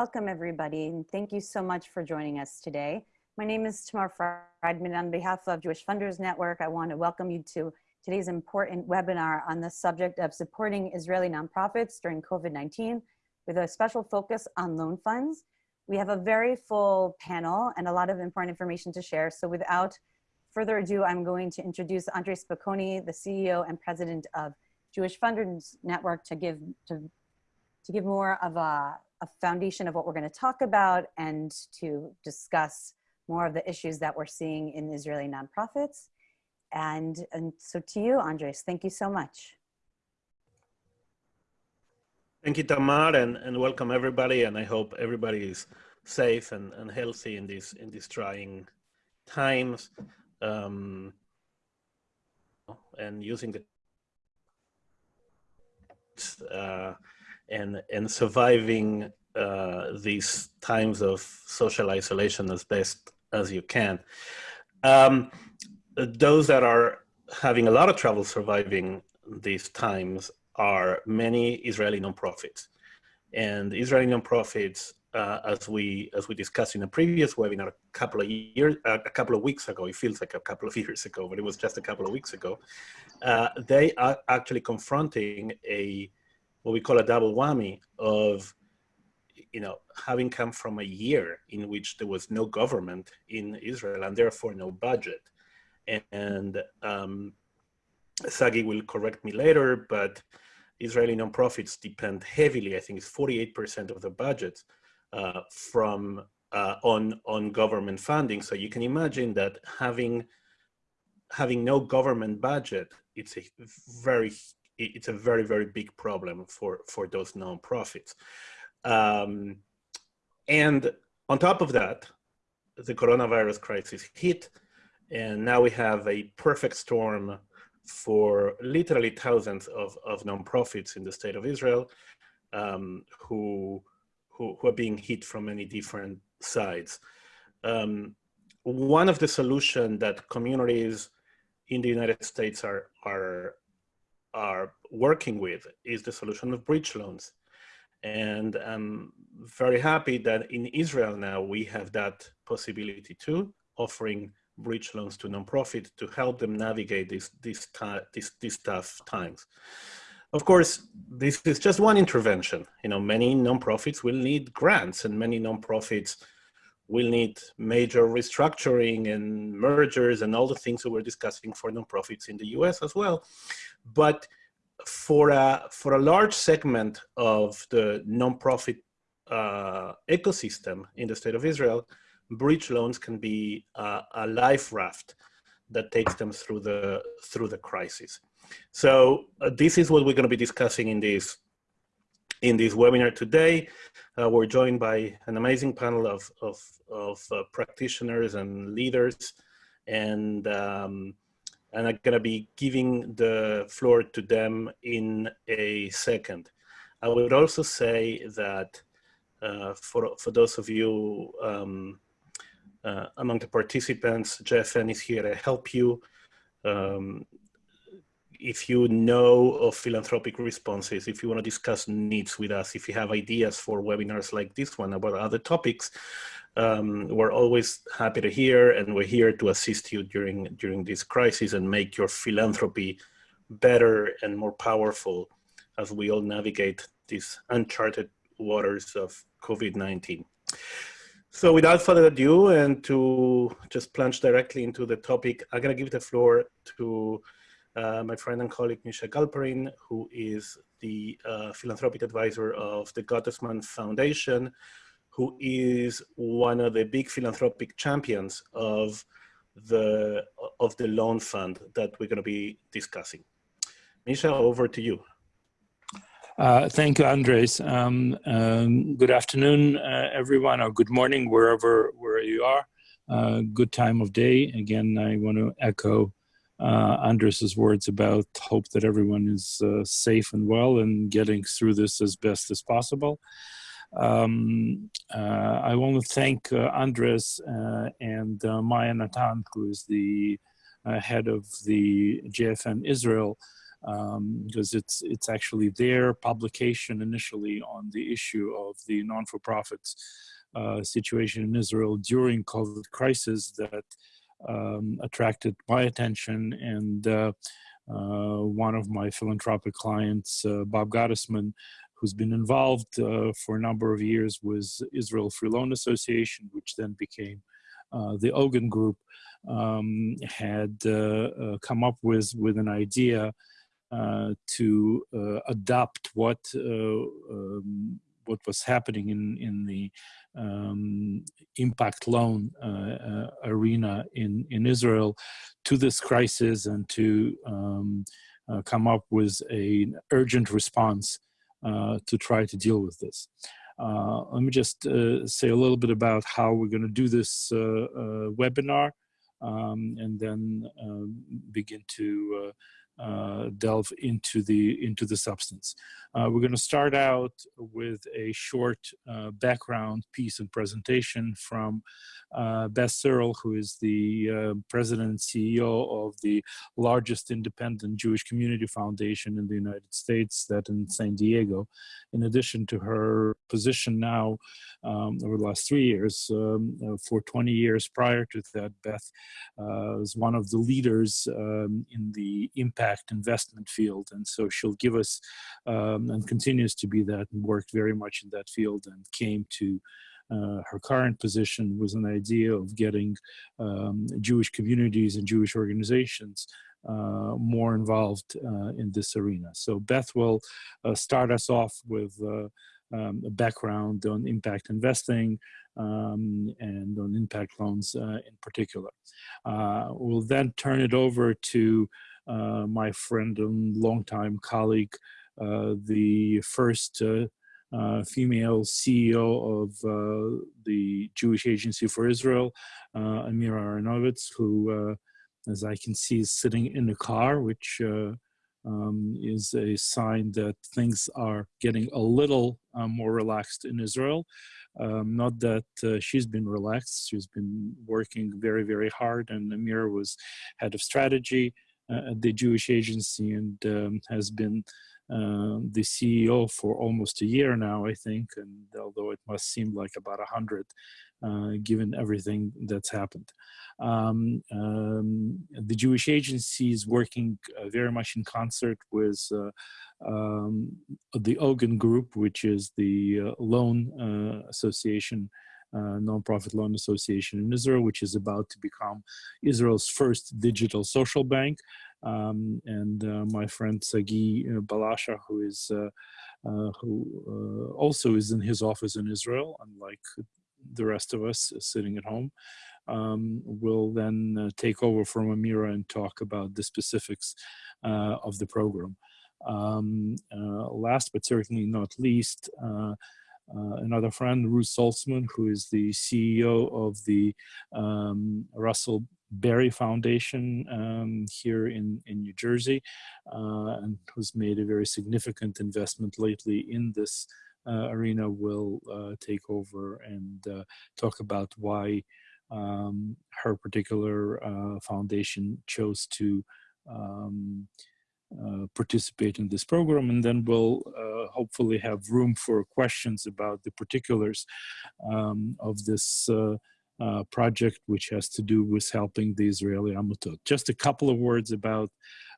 Welcome everybody and thank you so much for joining us today. My name is Tamar Friedman. On behalf of Jewish Funders Network, I want to welcome you to today's important webinar on the subject of supporting Israeli nonprofits during COVID-19 with a special focus on loan funds. We have a very full panel and a lot of important information to share. So without further ado, I'm going to introduce Andre Spokoiny, the CEO and president of Jewish Funders Network to give, to, to give more of a, a foundation of what we're gonna talk about and to discuss more of the issues that we're seeing in Israeli nonprofits. And, and so to you, Andres, thank you so much. Thank you, Tamar, and, and welcome everybody. And I hope everybody is safe and, and healthy in these in these trying times. Um, and using the uh, and and surviving uh, these times of social isolation as best as you can. Um, those that are having a lot of trouble surviving these times are many Israeli nonprofits. And Israeli nonprofits, uh, as we as we discussed in a previous webinar a couple of years, uh, a couple of weeks ago, it feels like a couple of years ago, but it was just a couple of weeks ago, uh, they are actually confronting a what we call a double whammy of you know, having come from a year in which there was no government in Israel and therefore no budget. And um, Sagi will correct me later, but Israeli nonprofits depend heavily, I think it's 48% of the budget uh, from uh, on, on government funding. So you can imagine that having, having no government budget, it's a very, it's a very, very big problem for, for those nonprofits. Um, and on top of that, the coronavirus crisis hit, and now we have a perfect storm for literally thousands of, of nonprofits in the state of Israel um, who, who, who, are being hit from many different sides. Um, one of the solutions that communities in the United States are, are, are working with is the solution of bridge loans. And I'm very happy that in Israel now we have that possibility too, offering bridge loans to nonprofits to help them navigate these, these, these, these tough times. Of course, this is just one intervention. You know, many nonprofits will need grants and many nonprofits will need major restructuring and mergers and all the things that we're discussing for nonprofits in the US as well. But for a, for a large segment of the nonprofit uh, ecosystem in the state of Israel, bridge loans can be uh, a life raft that takes them through the through the crisis. So uh, this is what we're going to be discussing in this in this webinar today. Uh, we're joined by an amazing panel of of, of uh, practitioners and leaders, and um, and I'm going to be giving the floor to them in a second. I would also say that uh, for, for those of you um, uh, among the participants, JFN is here to help you. Um, if you know of philanthropic responses, if you want to discuss needs with us, if you have ideas for webinars like this one about other topics, um, we're always happy to hear and we're here to assist you during, during this crisis and make your philanthropy better and more powerful as we all navigate these uncharted waters of COVID-19. So without further ado and to just plunge directly into the topic, I'm gonna give the floor to uh, my friend and colleague Misha Galperin, who is the uh, philanthropic advisor of the Gottesman Foundation, who is one of the big philanthropic champions of the, of the loan fund that we're going to be discussing. Misha, over to you. Uh, thank you, Andres. Um, um, good afternoon, uh, everyone, or good morning, wherever where you are. Uh, good time of day. Again, I want to echo uh, Andres's words about hope that everyone is uh, safe and well and getting through this as best as possible. Um, uh, I want to thank uh, Andres uh, and Maya Natan, who is the head of the JFN Israel, um, because it's it's actually their publication initially on the issue of the non-for-profits uh, situation in Israel during COVID crisis that um, attracted my attention and uh, uh, one of my philanthropic clients, Bob Gottesman, who's been involved uh, for a number of years with Israel Free Loan Association, which then became uh, the Ogen Group, um, had come up with, with an idea uh, to uh, adopt what uh, um, what was happening in in the um, impact loan arena in in Israel to this crisis and to um, come up with an urgent response to try to deal with this. Uh, let me just uh, say a little bit about how we're going to do this uh, webinar um, and then um, begin to uh, delve into the into the substance. Uh, we're going to start out with a short uh, background piece and presentation from uh, Beth Sirull, who is the uh, president and CEO of the largest independent Jewish community foundation in the United States, that in San Diego. In addition to her position now um, over the last three years, um, uh, for 20 years prior to that, Beth was one of the leaders um, in the impact investment field. And so she'll give us um, and continues to be that and worked very much in that field and came to uh, her current position was an idea of getting um, Jewish communities and Jewish organizations uh, more involved uh, in this arena. So Beth will uh, start us off with uh, um, a background on impact investing um, and on impact loans uh, in particular. we'll then turn it over to my friend and longtime colleague, the first uh, female CEO of uh, the Jewish Agency for Israel, uh, Amira Ahronoviz, who, uh, as I can see, is sitting in the car, which uh, um, is a sign that things are getting a little uh, more relaxed in Israel. Um, not that she's been relaxed, she's been working very, very hard, and Amira was head of strategy at the Jewish Agency and um, has been uh, the CEO for almost a year now, I think, and although it must seem like about a hundred, uh, given everything that's happened. Um, um, the Jewish Agency is working uh, very much in concert with uh, um, the Ogen Group, which is the uh, loan association uh, nonprofit loan association in Israel, which is about to become Israel's first digital social bank. Um, and uh, my friend Sagi uh, Balasha, who is uh, uh who also is in his office in Israel, unlike the rest of us sitting at home, um, will then take over from Amira and talk about the specifics of the program. Um, last but certainly not least, another friend, Ruth Salzman, who is the CEO of the um, Russell Berrie Foundation um, here in, in New Jersey, uh, and who's made a very significant investment lately in this uh, arena, will uh, take over and uh, talk about why um, her particular uh, foundation chose to um, uh, participate in this program and then we'll uh, hopefully have room for questions about the particulars um, of this uh, uh, project which has to do with helping the Israeli Amutot. Just a couple of words about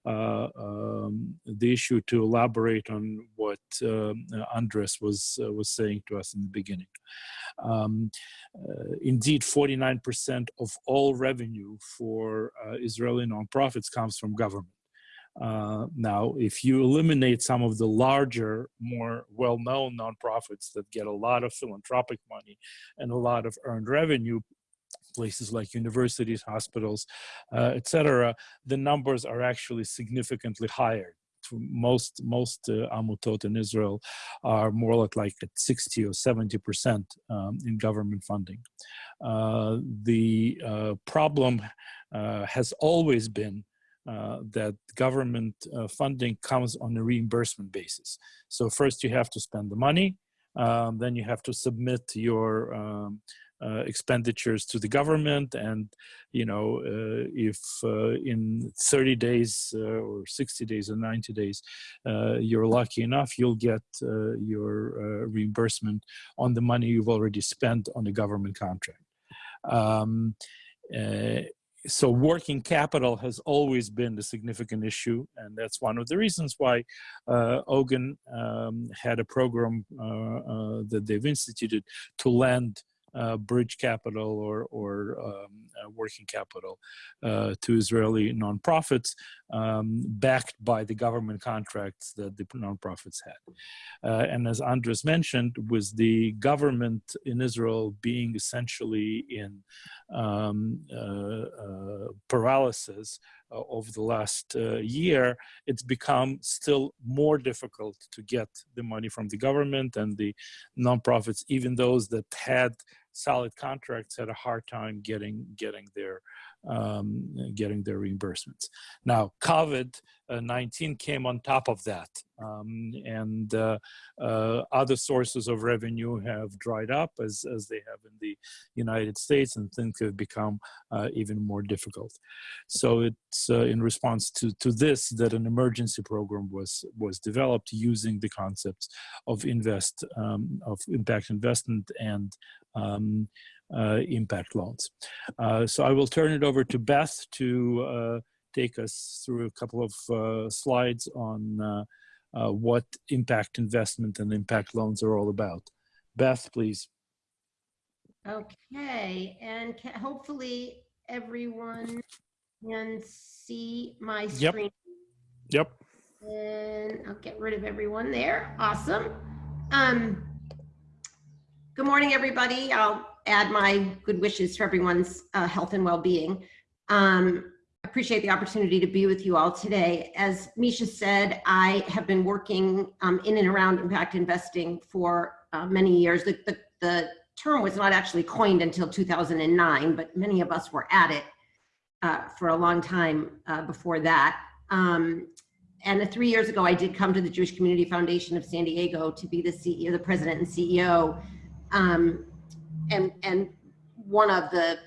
uh, um, the issue to elaborate on what um, Andres was, was saying to us in the beginning. Um, indeed, 49% of all revenue for Israeli nonprofits comes from government. Uh, now, if you eliminate some of the larger, more well-known nonprofits that get a lot of philanthropic money and a lot of earned revenue, places like universities, hospitals, uh, etc., the numbers are actually significantly higher. Most most uh, amutot in Israel are more like like at 60 or 70 percent um, in government funding. Uh, the uh, problem uh, has always been uh, that government uh, funding comes on a reimbursement basis. So first you have to spend the money, um, then you have to submit your um, uh, expenditures to the government and you know uh, if uh, in 30 days uh, or 60 days or 90 days you're lucky enough you'll get your reimbursement on the money you've already spent on the government contract um, so working capital has always been the significant issue, and that's one of the reasons why uh, Ogen um, had a program uh, uh, that they've instituted to lend uh, bridge capital or, or um, uh, working capital to Israeli nonprofits um, backed by the government contracts that the nonprofits had. Uh, and as Andres mentioned, with the government in Israel being essentially in um, uh, uh, paralysis over the last year, it's become still more difficult to get the money from the government and the nonprofits, even those that had solid contracts had a hard time getting getting their um, getting their reimbursements. Now, COVID-19 uh, came on top of that, um, and uh, uh, other sources of revenue have dried up as, as they have in the United States, and things have become uh, even more difficult. So it's uh, in response to, to this that an emergency program was, was developed using the concepts of invest, um, of impact investment and um, impact loans. Uh, so I will turn it over to Beth to uh, take us through a couple of uh, slides on uh, uh, what impact investment and impact loans are all about. Beth, please. Okay, and hopefully everyone can see my Yep. screen. Yep. And I'll get rid of everyone there. Awesome. Um, good morning, everybody. I'll add my good wishes for everyone's uh, health and well-being. Um, appreciate the opportunity to be with you all today. As Misha said, I have been working um, in and around impact investing for uh, many years. The, the, the, term was not actually coined until 2009, but many of us were at it uh, for a long time uh, before that. Um, and three years ago, I did come to the Jewish Community Foundation of San Diego to be the CEO, the president and CEO. Um, and and one of the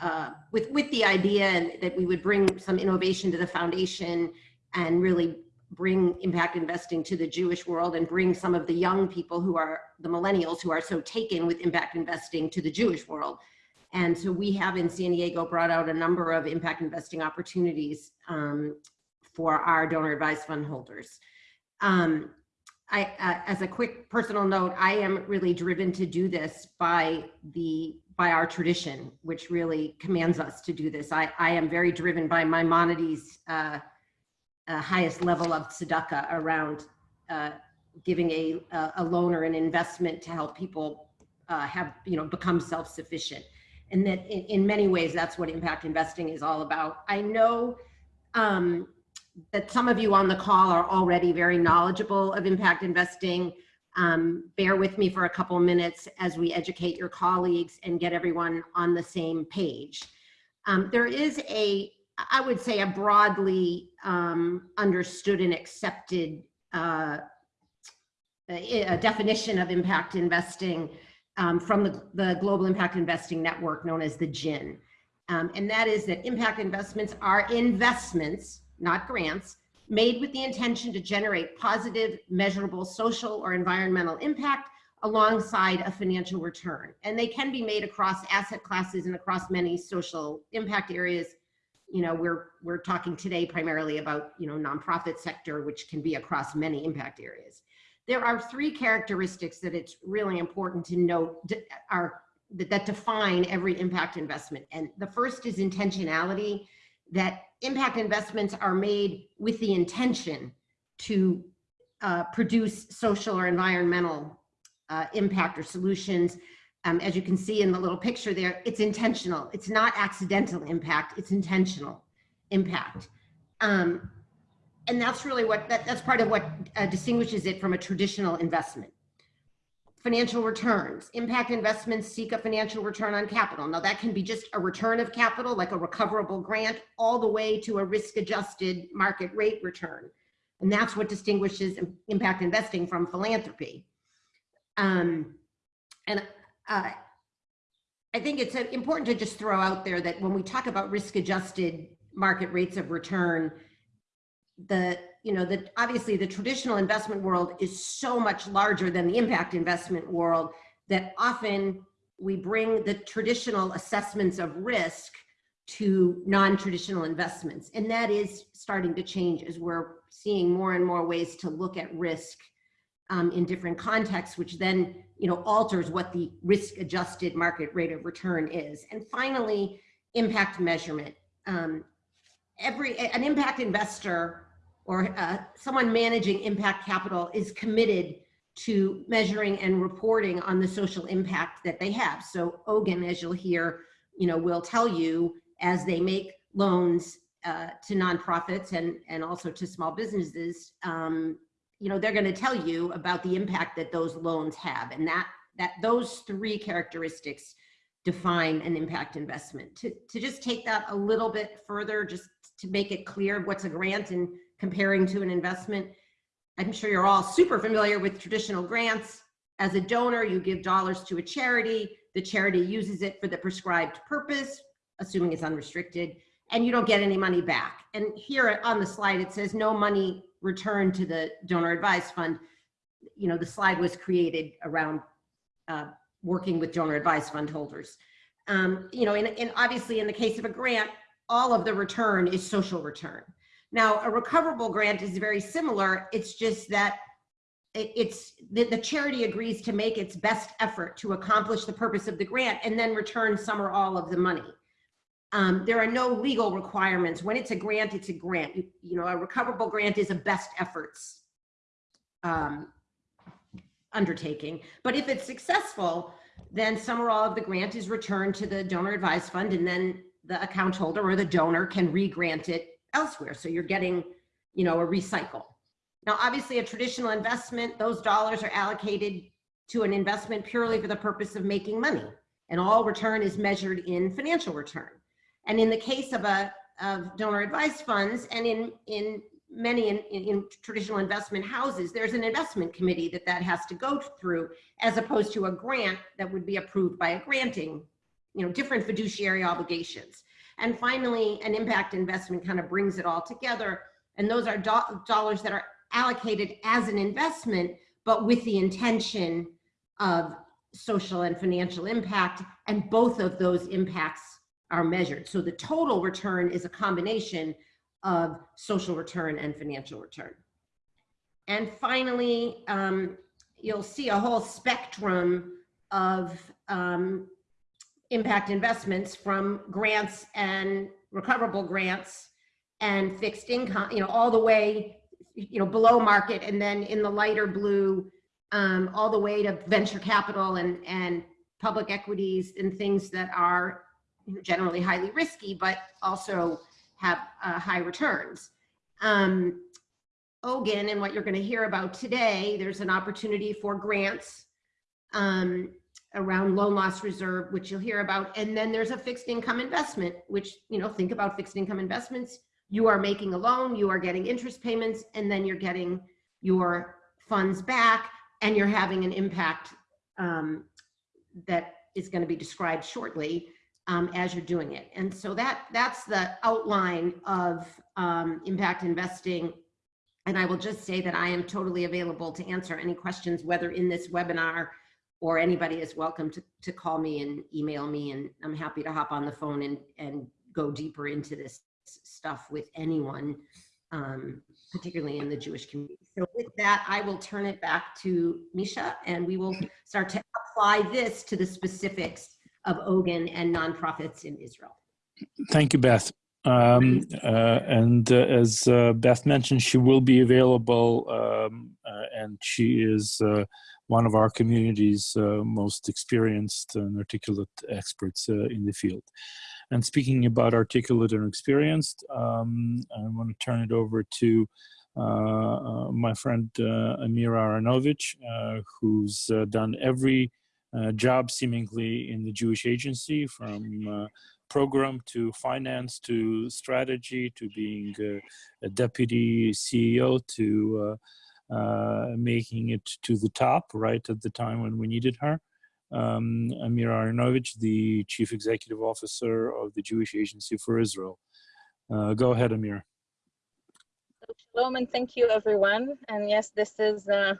uh, with with the idea that we would bring some innovation to the foundation and really bring impact investing to the Jewish world and bring some of the young people who are the millennials who are so taken with impact investing to the Jewish world. And so we have in San Diego brought out a number of impact investing opportunities um, for our donor advised fund holders. Um, I, uh, as a quick personal note, I am really driven to do this by the by our tradition, which really commands us to do this. I, I am very driven by Maimonides' uh, uh, highest level of tzedakah around uh, giving a, a loan or an investment to help people uh, have, you know, become self-sufficient. And that in, in many ways, that's what impact investing is all about. I know um, that some of you on the call are already very knowledgeable of impact investing. Um, bear with me for a couple minutes as we educate your colleagues and get everyone on the same page. Um, there is a, I would say, a broadly um, understood and accepted uh, a, definition of impact investing um, from the, the Global Impact Investing Network known as the GIIN. Um, and that is that impact investments are investments not grants, made with the intention to generate positive, measurable social or environmental impact alongside a financial return. And they can be made across asset classes and across many social impact areas. You know, we're we're talking today primarily about, you know, nonprofit sector, which can be across many impact areas. There are three characteristics that it's really important to note are that define every impact investment. And the first is intentionality that impact investments are made with the intention to uh, produce social or environmental uh, impact or solutions. Um, as you can see in the little picture there, it's intentional. It's not accidental impact, it's intentional impact. Um, and that's really what, that, that's part of what uh, distinguishes it from a traditional investment financial returns. Impact investments seek a financial return on capital. Now that can be just a return of capital, like a recoverable grant, all the way to a risk adjusted market rate return. And that's what distinguishes impact investing from philanthropy. Um, and uh, I think it's uh, important to just throw out there that when we talk about risk adjusted market rates of return, the, you know, that obviously the traditional investment world is so much larger than the impact investment world that often we bring the traditional assessments of risk to non-traditional investments. And that is starting to change as we're seeing more and more ways to look at risk um, in different contexts, which then you know alters what the risk adjusted market rate of return is. And finally, impact measurement. Um, every an impact investor or uh, someone managing impact capital is committed to measuring and reporting on the social impact that they have. So Ogen, as you'll hear, you know, will tell you as they make loans uh, to nonprofits and, and also to small businesses, um, you know, they're going to tell you about the impact that those loans have. And that, that those three characteristics define an impact investment. To, to just take that a little bit further, just to make it clear what's a grant and comparing to an investment, I'm sure you're all super familiar with traditional grants. As a donor, you give dollars to a charity. The charity uses it for the prescribed purpose, assuming it's unrestricted, and you don't get any money back. And here on the slide, it says no money returned to the donor advised fund. You know, the slide was created around uh, working with donor advised fund holders. Um, you know, and, and obviously in the case of a grant, all of the return is social return. Now, a recoverable grant is very similar. It's just that it's the, the charity agrees to make its best effort to accomplish the purpose of the grant and then return some or all of the money. Um, there are no legal requirements. When it's a grant, it's a grant. You, you know, a recoverable grant is a best efforts um, undertaking. But if it's successful, then some or all of the grant is returned to the donor advised fund and then the account holder or the donor can re-grant it elsewhere. So you're getting, you know, a recycle. Now, obviously a traditional investment, those dollars are allocated to an investment purely for the purpose of making money and all return is measured in financial return. And in the case of a of donor advised funds and in in many in, in, in, traditional investment houses, there's an investment committee that that has to go through as opposed to a grant that would be approved by a granting, you know, different fiduciary obligations. And finally, an impact investment kind of brings it all together. And those are do dollars that are allocated as an investment, but with the intention of social and financial impact. And both of those impacts are measured. So the total return is a combination of social return and financial return. And finally, um, you'll see a whole spectrum of um, impact investments from grants and recoverable grants and fixed income, you know, all the way, you know, below market and then in the lighter blue, um, all the way to venture capital and, and public equities and things that are generally highly risky, but also have uh, high returns. Um, Ogen and what you're going to hear about today, there's an opportunity for grants um, around loan loss reserve, which you'll hear about. And then there's a fixed income investment, which, you know, think about fixed income investments. You are making a loan, you are getting interest payments, and then you're getting your funds back and you're having an impact um, that is going to be described shortly um, as you're doing it. And so that that's the outline of um, impact investing. And I will just say that I am totally available to answer any questions, whether in this webinar or anybody is welcome to, to call me and email me. And I'm happy to hop on the phone and, and go deeper into this stuff with anyone, um, particularly in the Jewish community. So with that, I will turn it back to Misha and we will start to apply this to the specifics of Ogen and nonprofits in Israel. Thank you, Beth. Um, uh, and uh, as uh, Beth mentioned, she will be available um, uh, and she is uh, one of our community's uh, most experienced and articulate experts in the field. And speaking about articulate and experienced, um, I want to turn it over to my friend Amira Aronovich, who's done every uh, job seemingly in the Jewish agency from uh, program to finance to strategy to being a deputy CEO to uh, uh, making it to the top right at the time when we needed her. um, Amir Aronovich, the Chief Executive Officer of the Jewish Agency for Israel. Uh, go ahead, Amir. Shalom and thank you, everyone. And yes, this is uh,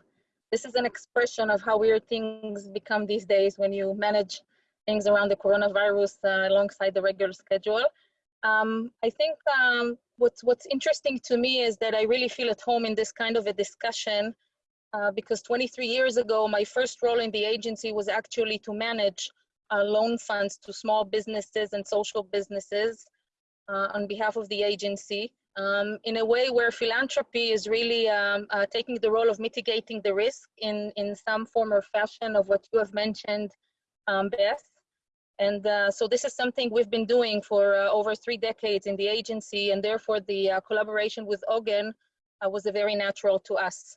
this is an expression of how weird things become these days when you manage things around the coronavirus uh, alongside the regular schedule. Um, I think um, what's what's interesting to me is that I really feel at home in this kind of a discussion uh, because 23 years ago, my first role in the agency was actually to manage uh, loan funds to small businesses and social businesses uh, on behalf of the agency. Um, in a way where philanthropy is really um, uh, taking the role of mitigating the risk in, in some form or fashion of what you have mentioned, um, Beth. And uh, so this is something we've been doing for uh, over three decades in the agency, and therefore the uh, collaboration with Ogen uh, was a very natural to us.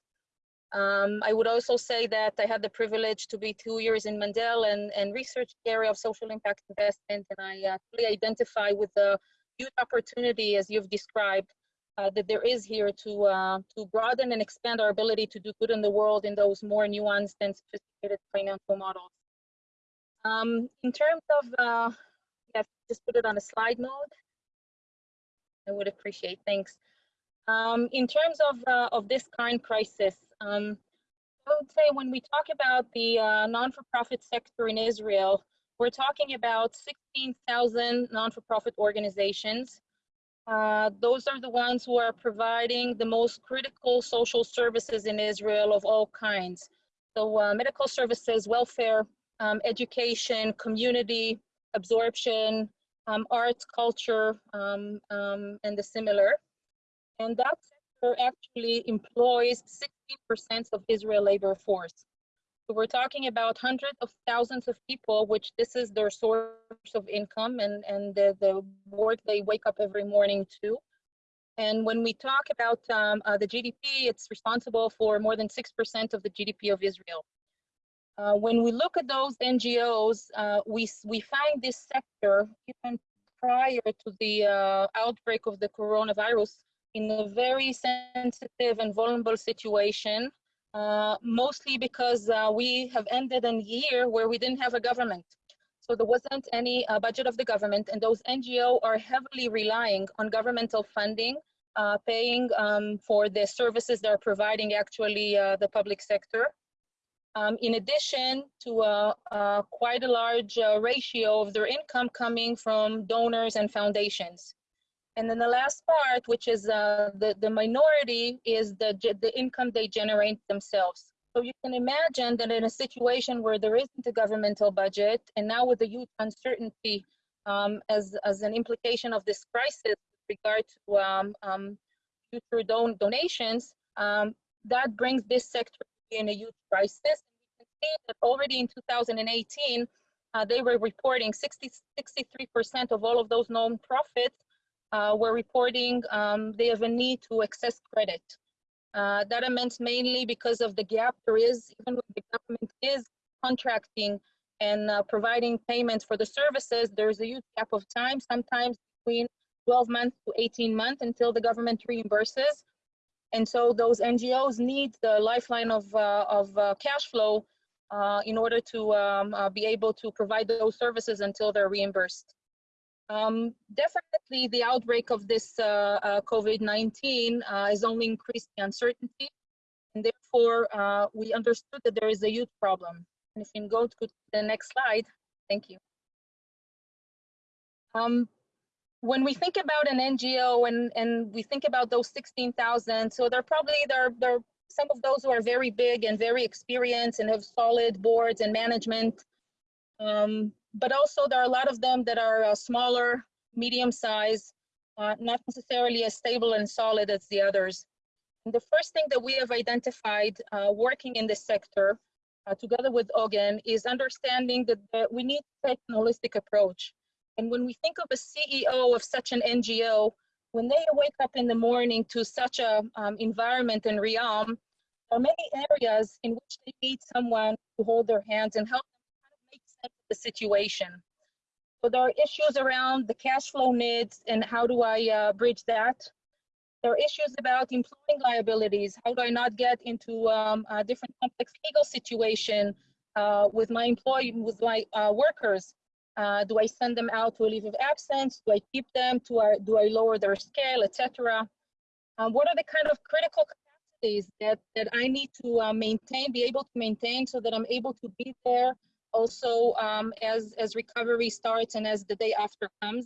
Um, I would also say that I had the privilege to be two years in Mandel and, and research area of social impact investment, and I uh, fully identify with the huge opportunity, as you've described, uh, that there is here to to broaden and expand our ability to do good in the world in those more nuanced and sophisticated financial models. Um, in terms of, uh, yeah, just put it on a slide mode. I would appreciate, thanks. Um, in terms of, uh, of this current crisis, um, I would say when we talk about the uh, non-for-profit sector in Israel, we're talking about 16,000 non-for-profit organizations. Uh, those are the ones who are providing the most critical social services in Israel of all kinds. So uh, medical services, welfare, um, education, community, absorption, um, arts, culture, um, um, and the similar. And that sector actually employs 60% of Israel labor force. So we're talking about hundreds of thousands of people, which this is their source of income and, and the, the work they wake up every morning to. And when we talk about um, uh, the GDP, it's responsible for more than 6% of the GDP of Israel. Uh, when we look at those NGOs, uh, we, we find this sector, even prior to the uh, outbreak of the coronavirus, in a very sensitive and vulnerable situation, uh, mostly because uh, we have ended a year where we didn't have a government. So there wasn't any budget of the government, and those NGOs are heavily relying on governmental funding, paying um, for the services they're providing actually the public sector. Um, in addition to uh, uh, quite a large uh, ratio of their income coming from donors and foundations. And then the last part, which is uh, the, the minority, is the, the income they generate themselves. So you can imagine that in a situation where there isn't a governmental budget, and now with the huge uncertainty um, as, as an implication of this crisis with regard to um, um, future don donations, um, that brings this sector in a huge crisis. That already in 2018, uh, they were reporting 60, 63% of all of those nonprofits uh, were reporting um, they have a need to access credit. Uh, that meant mainly because of the gap there is, even when the government is contracting and uh, providing payments for the services, there's a huge gap of time, sometimes between 12 months to 18 months until the government reimburses. And so those NGOs need the lifeline of, uh, of uh, cash flow uh, in order to um, uh, be able to provide those services until they're reimbursed. Um, definitely the outbreak of this uh, uh, COVID-19 has only increased the uncertainty and therefore we understood that there is a huge problem. And if you can go to the next slide, thank you. Um, when we think about an NGO and, and we think about those 16,000, so they're probably, there, there some of those who are very big and very experienced and have solid boards and management. Um, but also there are a lot of them that are uh, smaller, medium size, uh, not necessarily as stable and solid as the others. And the first thing that we have identified uh, working in this sector uh, together with Ogen is understanding that, that we need to take an holistic approach. And when we think of a CEO of such an NGO, when they wake up in the morning to such a um, environment and realm, there are many areas in which they need someone to hold their hands and help them make sense of the situation. So there are issues around the cash flow needs and how do I uh, bridge that? There are issues about employing liabilities. How do I not get into um, a different complex legal situation uh, with my employee, with my uh, workers? Uh, do I send them out to a leave of absence? Do I keep them? Do I, do I lower their scale, etc.? Um, what are the kind of critical capacities that, that I need to uh, maintain, be able to maintain so that I'm able to be there also um, as, as recovery starts and as the day after comes?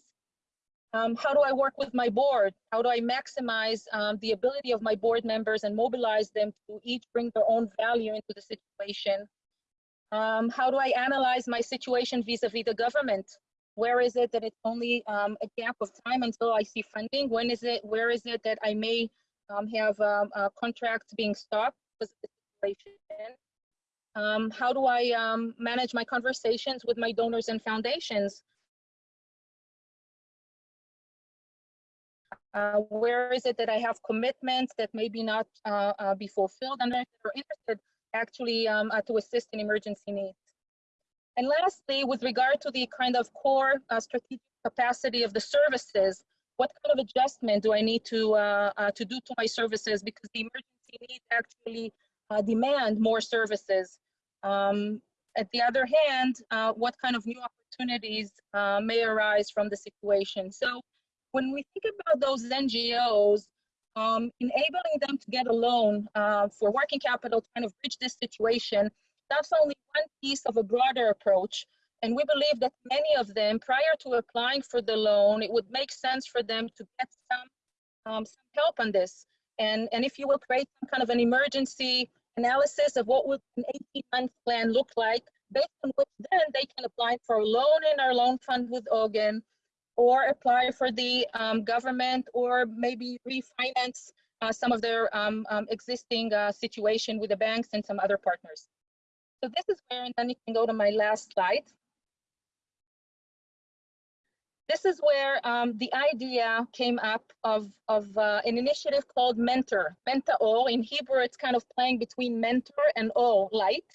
Um, how do I work with my board? How do I maximize um, the ability of my board members and mobilize them to each bring their own value into the situation? Um, how do I analyze my situation vis-a-vis the government? Where is it that it's only um, a gap of time until I see funding? When is it, where is it that I may um, have um, a contract being stopped because of the situation? Um, how do I um, manage my conversations with my donors and foundations? Uh, where is it that I have commitments that maybe not uh, uh, be fulfilled and that are interested actually um, uh, to assist in emergency needs. And lastly, with regard to the kind of core uh, strategic capacity of the services, what kind of adjustment do I need to, uh, uh to do to my services because the emergency needs actually uh, demand more services. Um, at the other hand, uh, what kind of new opportunities may arise from the situation? So when we think about those NGOs, um, enabling them to get a loan uh, for working capital to kind of bridge this situation, that's only one piece of a broader approach. And we believe that many of them, prior to applying for the loan, it would make sense for them to get some, um, some help on this. And, and if you will create some kind of an emergency analysis of what would an 18 month plan look like, based on which then they can apply for a loan in our loan fund with Ogen or apply for the um, government or maybe refinance uh, some of their um, um, existing uh, situation with the banks and some other partners. So this is where, and then you can go to my last slide. This is where um, the idea came up of, of uh, an initiative called Mentor, Menta-O. In Hebrew, it's kind of playing between mentor and O, light.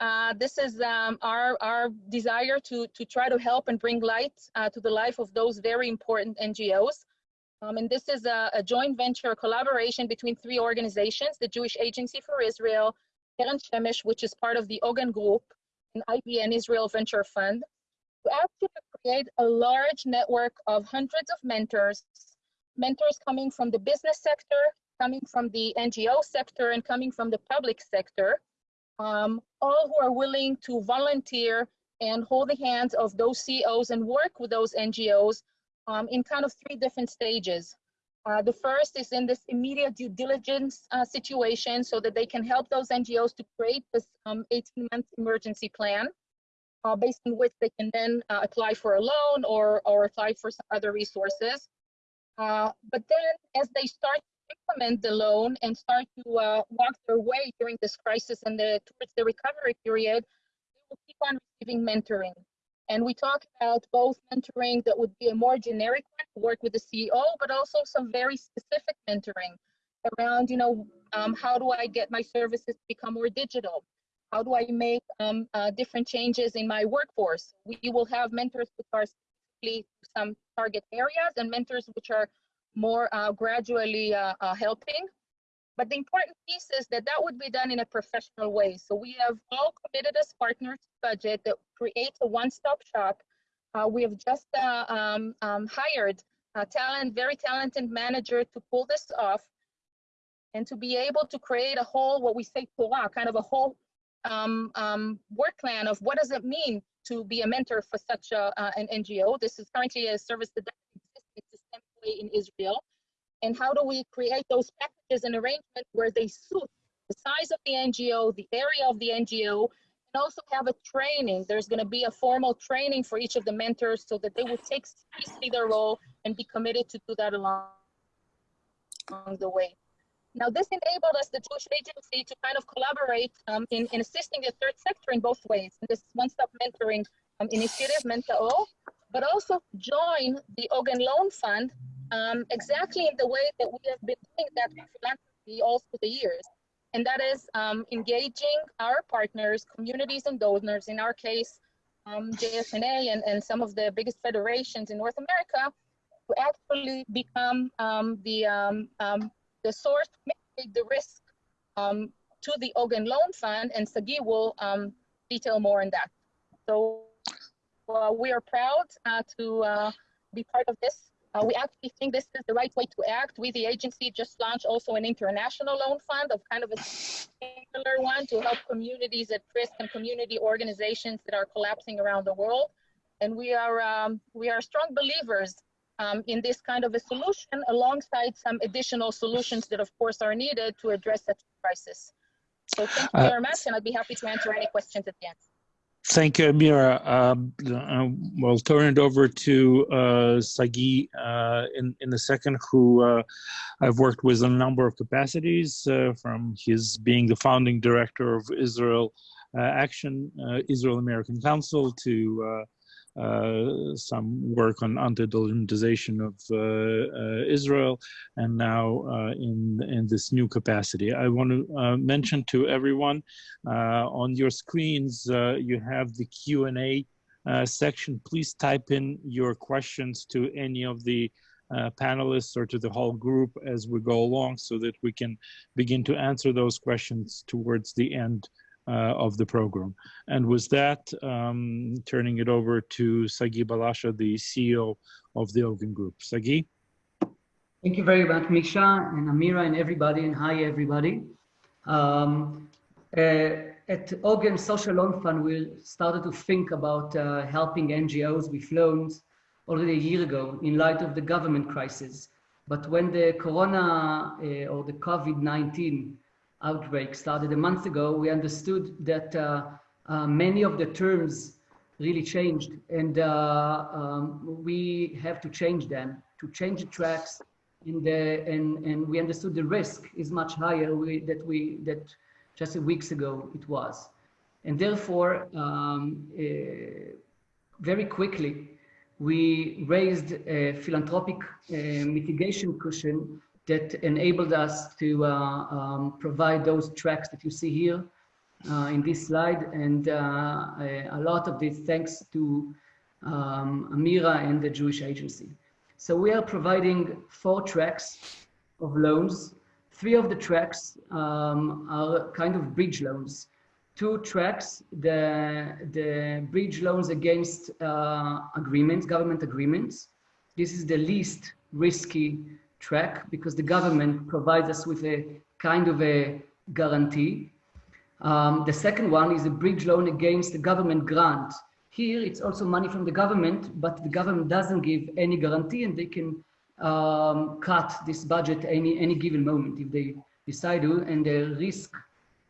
Uh, this is um, our, our desire to, to try to help and bring light uh, to the life of those very important NGOs. Um, and this is a, a, joint venture collaboration between three organizations, the Jewish Agency for Israel, Keren Shemesh, which is part of the Ogen Group, and IVN Israel Venture Fund, to actually create a large network of hundreds of mentors, mentors coming from the business sector, coming from the NGO sector, and coming from the public sector, um, all who are willing to volunteer and hold the hands of those CEOs and work with those NGOs um, in kind of three different stages. Uh, the first is in this immediate due diligence uh, situation so that they can help those NGOs to create this 18-month um, emergency plan uh, based on which they can then uh, apply for a loan or, or apply for some other resources. Uh, but then as they start implement the loan and start to uh, walk their way during this crisis and the, towards the recovery period, they will keep on receiving mentoring. And we talk about both mentoring that would be a more generic one work with the CEO, but also some very specific mentoring around, you know, um, how do I get my services to become more digital? How do I make um, uh, different changes in my workforce? We will have mentors which are specifically some target areas and mentors which are more uh, gradually uh, uh, helping. But the important piece is that that would be done in a professional way. So we have all committed as partners budget that creates a one-stop shop. Uh, we have just uh, um, um, hired a talent, very talented manager to pull this off and to be able to create a whole, what we say kind of a whole um, um, work plan of what does it mean to be a mentor for such a, uh, an NGO. This is currently a service that in Israel? And how do we create those packages and arrangements where they suit the size of the NGO, the area of the NGO, and also have a training. There's going to be a formal training for each of the mentors so that they will take seriously their role and be committed to do that along, along the way. Now, this enabled us, the Jewish Agency, to kind of collaborate um, in, in assisting the third sector in both ways. In this one-stop mentoring um, initiative, Menta-O, but also join the Ogen Loan Fund um, exactly in the way that we have been doing that philanthropy all through the years. And that is um, engaging our partners, communities and donors, in our case, um, JFNA and, and some of the biggest federations in North America, to actually become um, the, um, um, the source mitigate the risk to the Ogen Loan Fund. And Sagi will detail more on that. So we are proud uh, to uh, be part of this. Uh, we actually think this is the right way to act. We, the agency, just launched also an international loan fund of kind of a similar one to help communities at risk and community organizations that are collapsing around the world. And we are um, we are strong believers um, in this kind of a solution, alongside some additional solutions that, of course, are needed to address such a crisis. So thank you Uh, very much, and I'd be happy to answer any questions at the end. Thank you, Amira. Um, uh, we'll turn it over to uh, Sagi uh, in, in a second, who uh, I've worked with a number of capacities, uh, from his being the founding director of Israel uh, Action, uh, Israel American Council, to uh, some work on anti-delegitimization of uh, uh, Israel, and now uh, in, in this new capacity. I want to mention to everyone on your screens, you have the Q&A uh, section. Please type in your questions to any of the uh, panelists or to the whole group as we go along so that we can begin to answer those questions towards the end of the program. And with that, um, turning it over to Sagi Balasha, the CEO of the Ogen Group. Sagi? Thank you very much, Misha and Amira and everybody, and hi everybody. Um, uh, at Ogen Social Loan Fund, we started to think about uh, helping NGOs with loans already a year ago in light of the government crisis. But when the corona uh, or the COVID-19 outbreak started a month ago, we understood that uh, uh, many of the terms really changed and uh, um, we have to change them, to change the tracks the, and, and we understood the risk is much higher we, that we, that just a weeks ago it was. And therefore, um, uh, very quickly, we raised a philanthropic uh, mitigation cushion that enabled us to uh, um, provide those tracks that you see here uh, in this slide. And uh, a, lot of this thanks to um, Amira and the Jewish Agency. So we are providing four tracks of loans. Three of the tracks um, are kind of bridge loans. Two tracks, the, the bridge loans against uh, agreements, government agreements. This is the least risky track because the government provides us with a kind of a guarantee. Um, the second one is a bridge loan against the government grant. Here, it's also money from the government, but the government doesn't give any guarantee and they can um, cut this budget any, any given moment if they decide to, and the risk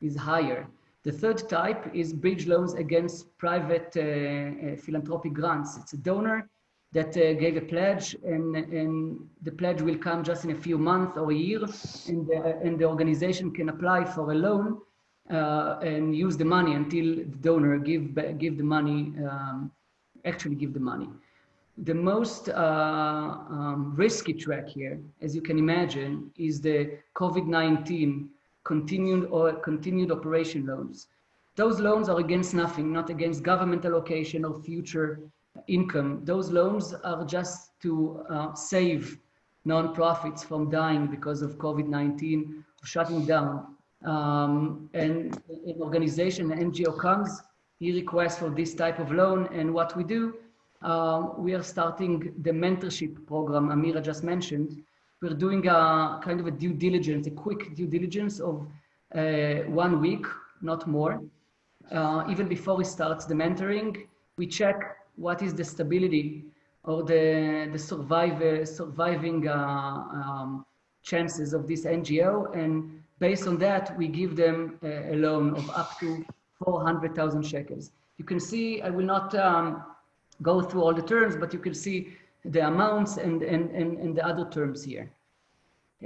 is higher. The third type is bridge loans against private uh, uh, philanthropic grants. It's a donor that uh, gave a pledge and, and the pledge will come just in a few months or a year and the, and the organization can apply for a loan uh, and use the money until the donor give, give the money, um, actually give the money. The most uh, um, risky track here, as you can imagine, is the COVID-19 continued or continued operation loans. Those loans are against nothing, not against government allocation or future income. Those loans are just to uh, save nonprofits from dying because of COVID-19, shutting down. Um, and an organization, an NGO comes, he requests for this type of loan. And what we do, uh, we are starting the mentorship program Amira just mentioned. We're doing a kind of a due diligence, a quick due diligence of uh, one week, not more. Uh, even before we start the mentoring, we check what is the stability or the, the survive, surviving uh, um, chances of this NGO. And based on that, we give them a, a loan of up to 400,000 shekels. You can see, I will not um, go through all the terms, but you can see the amounts and, and, and, and the other terms here.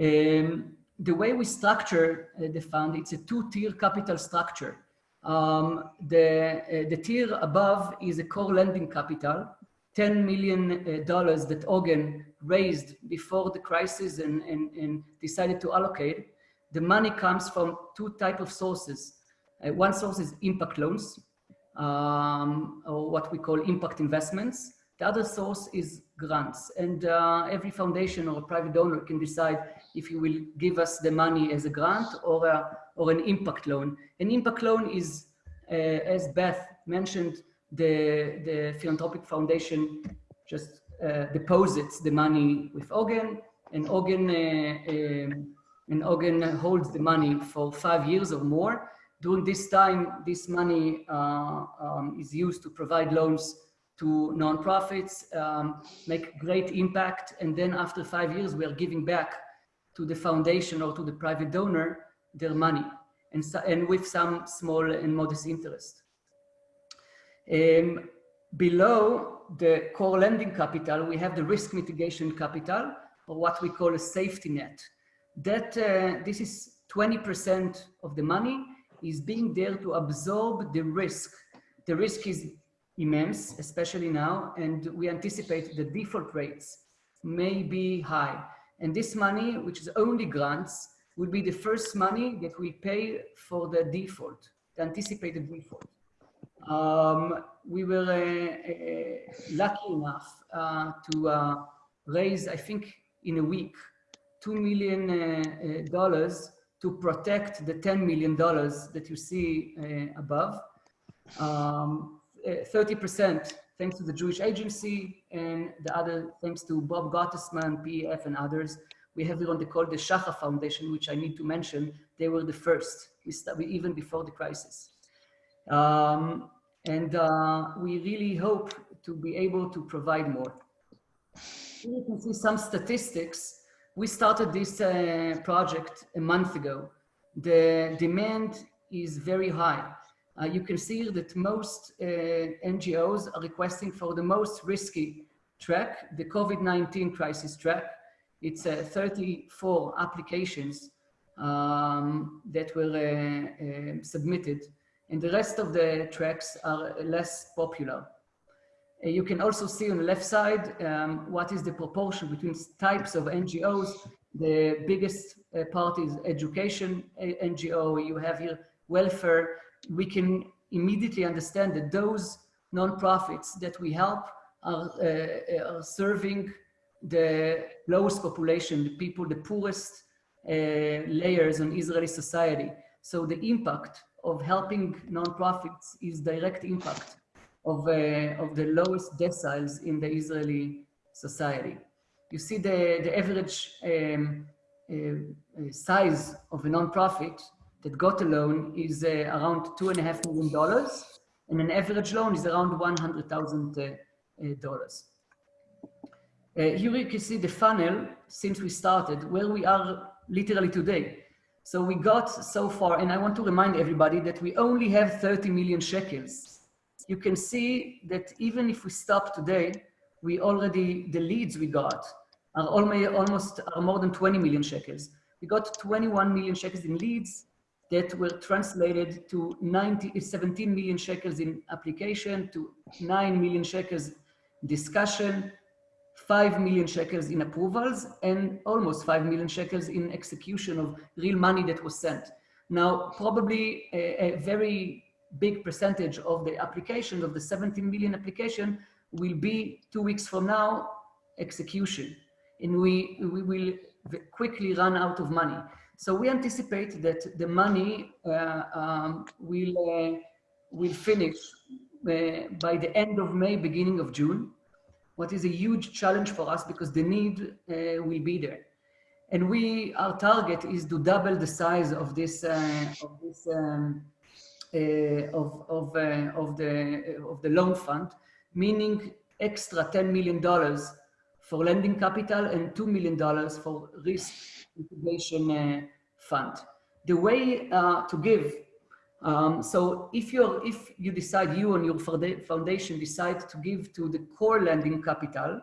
Um, the way we structure uh, the fund, it's a two-tier capital structure. Um, the, uh, the tier above is a core lending capital, $10 million uh, that Ogen raised before the crisis and, and, and, decided to allocate. The money comes from two type of sources. Uh, one source is impact loans, um, or what we call impact investments. The other source is grants. And uh, every foundation or private donor can decide if you will give us the money as a grant or, a, or an impact loan. An impact loan is uh, as Beth mentioned, the, the philanthropic foundation just uh, deposits the money with Ogen and Ogen, uh, um, and Ogen holds the money for five years or more. During this time, this money uh, um, is used to provide loans to nonprofits, um, make great impact. And then after five years, we are giving back to the foundation or to the private donor their money and, so, and with some small and modest interest. Um, below the core lending capital, we have the risk mitigation capital or what we call a safety net. That uh, this is 20% of the money is being there to absorb the risk. The risk is immense, especially now, and we anticipate the default rates may be high. And this money, which is only grants, will be the first money that we pay for the default, the anticipated default. Um, we were uh, uh, lucky enough uh, to uh, raise, I think, in a week, $2 million uh, uh, to protect the $10 million that you see above. 30% um, thanks to the Jewish Agency and the other thanks to Bob Gottesman, PEF and others we have the one they call the Shachar Foundation, which I need to mention. They were the first, we started, even before the crisis. Um, and uh, we really hope to be able to provide more. You can see some statistics. We started this uh, project a month ago. The demand is very high. Uh, you can see that most uh, NGOs are requesting for the most risky track, the COVID-19 crisis track, it's uh, 34 applications um, that were uh, uh, submitted and the rest of the tracks are less popular. Uh, you can also see on the left side um, what is the proportion between types of NGOs. The biggest uh, part is education NGO. You have here welfare. We can immediately understand that those nonprofits that we help are, uh, are serving the lowest population, the people, the poorest uh, layers in Israeli society. So the impact of helping nonprofits is direct impact of, uh, of the lowest deciles in the Israeli society. You see the, the average um, uh, uh size of a nonprofit that got a loan is uh, around two and a half million dollars, and an average loan is around one hundred thousand uh, dollars. Uh, here you can see the funnel since we started, where we are literally today. So we got so far, and I want to remind everybody that we only have 30 million shekels. You can see that even if we stop today, we already, the leads we got are almost are more than 20 million shekels. We got 21 million shekels in leads that were translated to 90, 17 million shekels in application, to 9 million shekels discussion, 5 million shekels in approvals and almost 5 million shekels in execution of real money that was sent. Now, probably a, a very big percentage of the application, of the 17 million application, will be two weeks from now, execution. And we, we will quickly run out of money. So we anticipate that the money uh, um, will, uh, will finish uh, by the end of May, beginning of June what is a huge challenge for us because the need uh, will be there. And we, our target is to double the size of this, uh, of this, um, uh, of, of, uh, of, the, of the loan fund, meaning extra $10 million for lending capital and $2 million for risk mitigation uh, fund. The way uh, to give um, so if you if you decide you and your foundation decide to give to the core lending capital,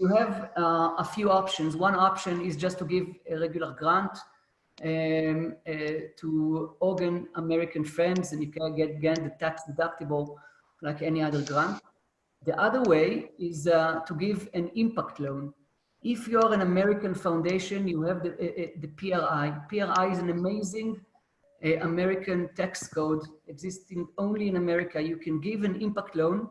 you have uh, a few options. One option is just to give a regular grant um, uh, to organ American Friends, and you can get again the tax deductible like any other grant. The other way is uh, to give an impact loan. If you're an American foundation, you have the, uh, uh, the PRI. PRI is an amazing American tax code existing only in America, you can give an impact loan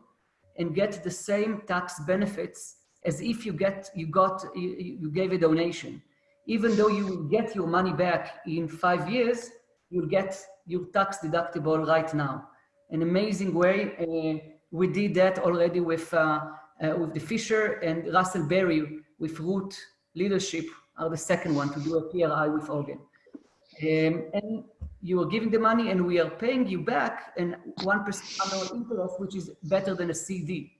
and get the same tax benefits as if you get you got you, you gave a donation. Even though you will get your money back in five years, you'll get your tax deductible right now. an amazing way. Uh, we did that already with, uh, uh, with the Fisher and Russell Berrie with Root Leadership are the second one to do a PRI with Ogen. Um, and you are giving the money and we are paying you back and 1% annual interest, which is better than a CD.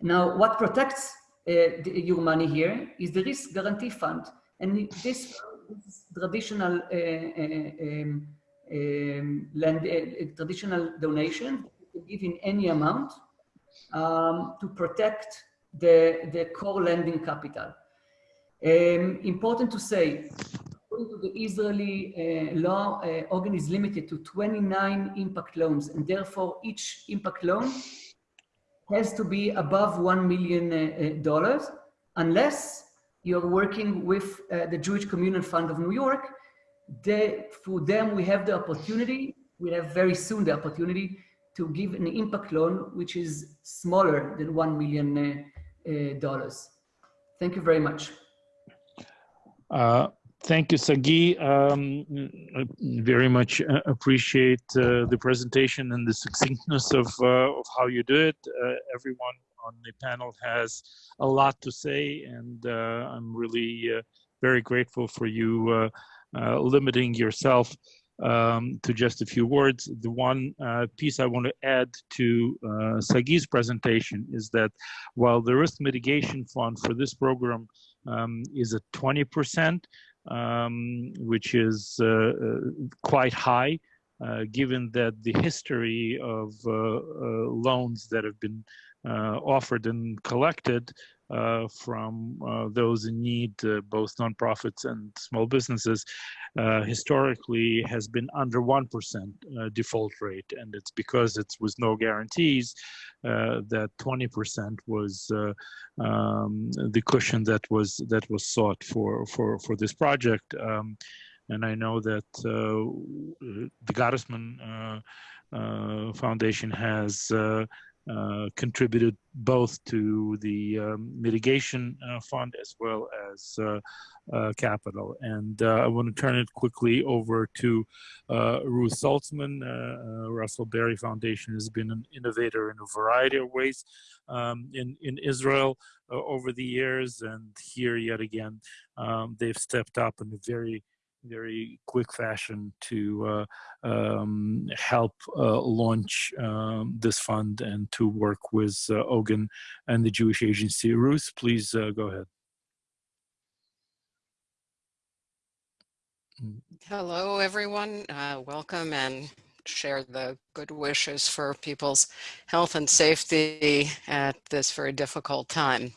Now, what protects uh, the, your money here is the risk guarantee fund. And this, this traditional uh, uh, um, um, land, uh, traditional donation, you can give in any amount um, to protect the, the core lending capital. Um, important to say, according to the Israeli uh, law, uh, Ogen is limited to 29 impact loans, and therefore each impact loan has to be above $1 million, uh, unless you're working with uh, the Jewish Communal Fund of New York. They, them, we have the opportunity, we have very soon the opportunity to give an impact loan, which is smaller than $1 million. Uh, Thank you very much. Uh, thank you, Sagi. Um, very much uh, appreciate uh, the presentation and the succinctness of, uh, of how you do it. Uh, everyone on the panel has a lot to say, and I'm really very grateful for you limiting yourself um, to just a few words. The one uh, piece I want to add to uh, Sagi's presentation is that while the risk mitigation fund for this program um, is at 20%, um, which is uh, uh quite high, uh, given that the history of uh, loans that have been offered and collected from uh, those in need, uh, both nonprofits and small businesses, historically has been under 1% default rate. And it's because it's with no guarantees that 20% was um, the cushion that was that was sought for, for, for this project. Um, and I know that the Gottesman uh, Foundation has uh, uh, contributed both to the um, mitigation uh, fund as well as uh, uh capital. And uh, I want to turn it quickly over to Ruth Salzman. Russell Berrie Foundation has been an innovator in a variety of ways um, in, in Israel over the years. And here, yet again, um, they've stepped up in a very very quick fashion to uh, um, help uh, launch um, this fund and to work with uh, Ogen and the Jewish Agency. Ruth, please uh, go ahead. Hello, everyone. Uh, welcome and share the good wishes for people's health and safety at this very difficult time.